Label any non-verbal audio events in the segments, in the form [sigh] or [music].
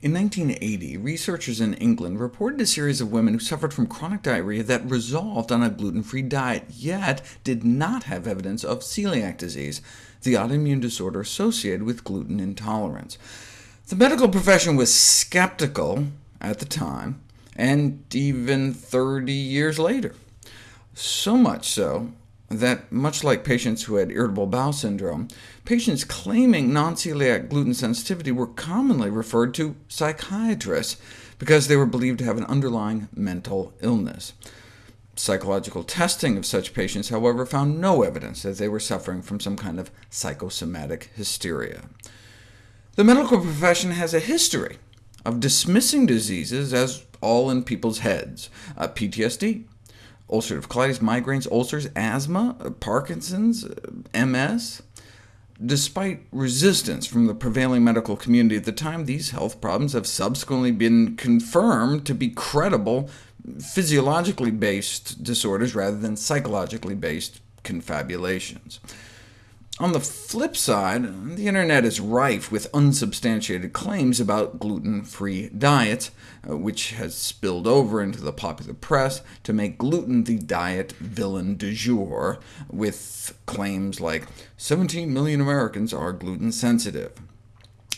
In 1980, researchers in England reported a series of women who suffered from chronic diarrhea that resolved on a gluten-free diet, yet did not have evidence of celiac disease, the autoimmune disorder associated with gluten intolerance. The medical profession was skeptical at the time, and even 30 years later. So much so that, much like patients who had irritable bowel syndrome, patients claiming non-celiac gluten sensitivity were commonly referred to psychiatrists because they were believed to have an underlying mental illness. Psychological testing of such patients, however, found no evidence that they were suffering from some kind of psychosomatic hysteria. The medical profession has a history of dismissing diseases as all in people's heads. Uh, PTSD, ulcerative colitis, migraines, ulcers, asthma, uh, Parkinson's, uh, MS. Despite resistance from the prevailing medical community at the time, these health problems have subsequently been confirmed to be credible, physiologically based disorders rather than psychologically based confabulations. On the flip side, the internet is rife with unsubstantiated claims about gluten-free diets, uh, which has spilled over into the popular press to make gluten the diet villain du jour, with claims like 17 million Americans are gluten-sensitive.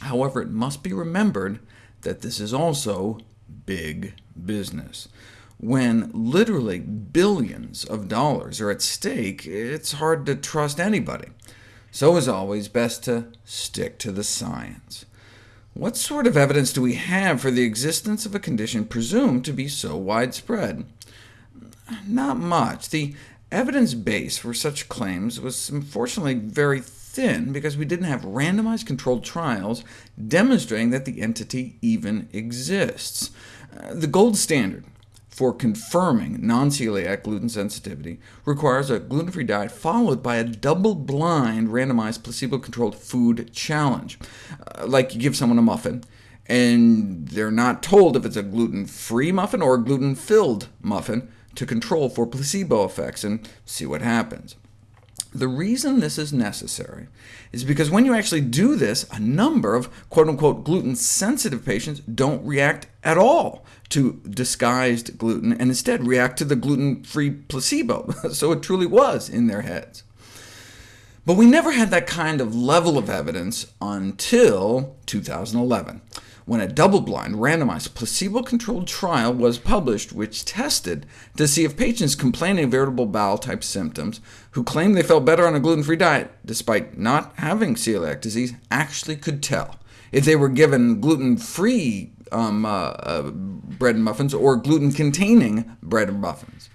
However, it must be remembered that this is also big business. When literally billions of dollars are at stake, it's hard to trust anybody. So as always, best to stick to the science. What sort of evidence do we have for the existence of a condition presumed to be so widespread? Not much. The evidence base for such claims was unfortunately very thin, because we didn't have randomized controlled trials demonstrating that the entity even exists. Uh, the gold standard for confirming non-celiac gluten sensitivity requires a gluten-free diet followed by a double-blind, randomized, placebo-controlled food challenge. Uh, like you give someone a muffin, and they're not told if it's a gluten-free muffin or a gluten-filled muffin to control for placebo effects and see what happens. The reason this is necessary is because when you actually do this, a number of quote-unquote gluten-sensitive patients don't react at all to disguised gluten, and instead react to the gluten-free placebo, [laughs] so it truly was in their heads. But we never had that kind of level of evidence until 2011 when a double-blind, randomized, placebo-controlled trial was published which tested to see if patients complaining of irritable bowel-type symptoms, who claimed they felt better on a gluten-free diet, despite not having celiac disease, actually could tell if they were given gluten-free um, uh, uh, bread and muffins or gluten-containing bread and muffins.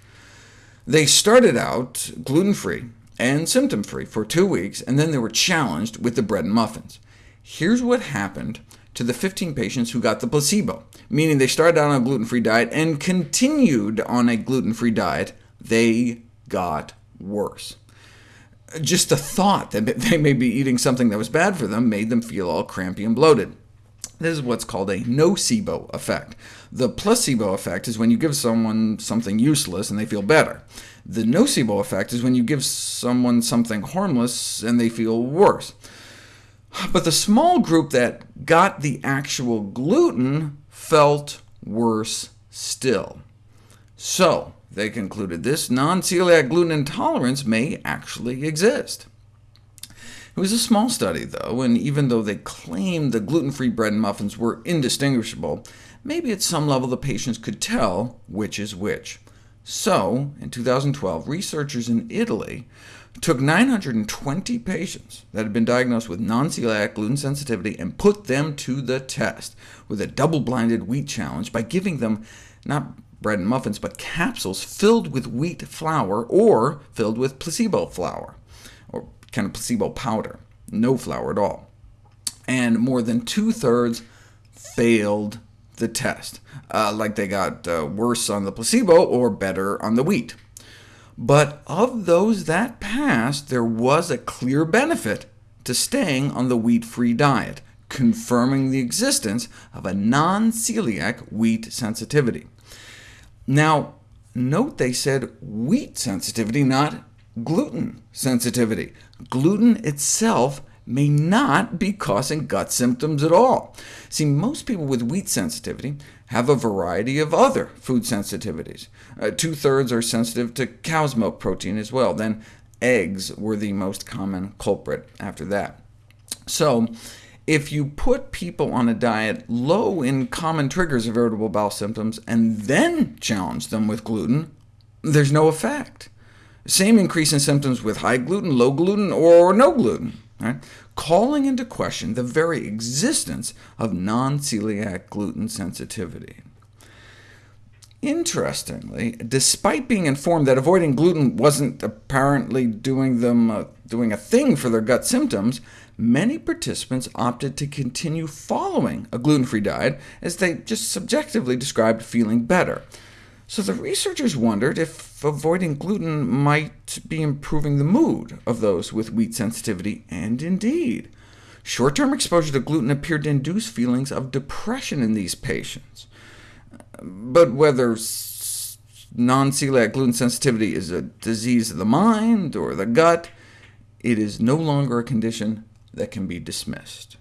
They started out gluten-free and symptom-free for two weeks, and then they were challenged with the bread and muffins. Here's what happened to the 15 patients who got the placebo, meaning they started out on a gluten-free diet and continued on a gluten-free diet, they got worse. Just the thought that [laughs] they may be eating something that was bad for them made them feel all crampy and bloated. This is what's called a nocebo effect. The placebo effect is when you give someone something useless and they feel better. The nocebo effect is when you give someone something harmless and they feel worse. But the small group that got the actual gluten felt worse still. So they concluded this non-celiac gluten intolerance may actually exist. It was a small study, though, and even though they claimed the gluten-free bread and muffins were indistinguishable, maybe at some level the patients could tell which is which. So, in 2012, researchers in Italy took 920 patients that had been diagnosed with non-celiac gluten sensitivity and put them to the test with a double-blinded wheat challenge by giving them not bread and muffins, but capsules filled with wheat flour or filled with placebo flour, or kind of placebo powder, no flour at all. And more than two-thirds failed the test, uh, like they got uh, worse on the placebo or better on the wheat. But of those that passed, there was a clear benefit to staying on the wheat-free diet, confirming the existence of a non-celiac wheat sensitivity. Now, note they said wheat sensitivity, not gluten sensitivity. Gluten itself may not be causing gut symptoms at all. See, most people with wheat sensitivity have a variety of other food sensitivities. Uh, Two-thirds are sensitive to cow's milk protein as well. Then eggs were the most common culprit after that. So if you put people on a diet low in common triggers of irritable bowel symptoms, and then challenge them with gluten, there's no effect. Same increase in symptoms with high gluten, low gluten, or no gluten, right? calling into question the very existence of non-celiac gluten sensitivity. Interestingly, despite being informed that avoiding gluten wasn't apparently doing them uh, doing a thing for their gut symptoms, many participants opted to continue following a gluten-free diet, as they just subjectively described feeling better. So the researchers wondered if avoiding gluten might be improving the mood of those with wheat sensitivity, and indeed. Short-term exposure to gluten appeared to induce feelings of depression in these patients. But whether non-celiac gluten sensitivity is a disease of the mind or the gut, it is no longer a condition that can be dismissed.